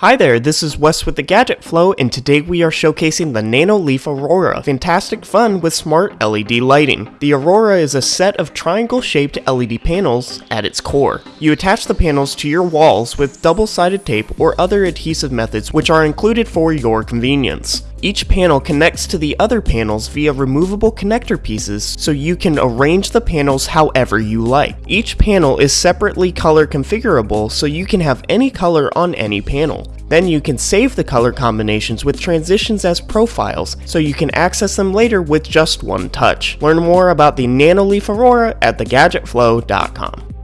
Hi there, this is Wes with the Gadget Flow, and today we are showcasing the Nanoleaf Aurora. Fantastic fun with smart LED lighting. The Aurora is a set of triangle-shaped LED panels at its core. You attach the panels to your walls with double-sided tape or other adhesive methods which are included for your convenience. Each panel connects to the other panels via removable connector pieces so you can arrange the panels however you like. Each panel is separately color configurable so you can have any color on any panel. Then you can save the color combinations with transitions as profiles so you can access them later with just one touch. Learn more about the Nanoleaf Aurora at thegadgetflow.com.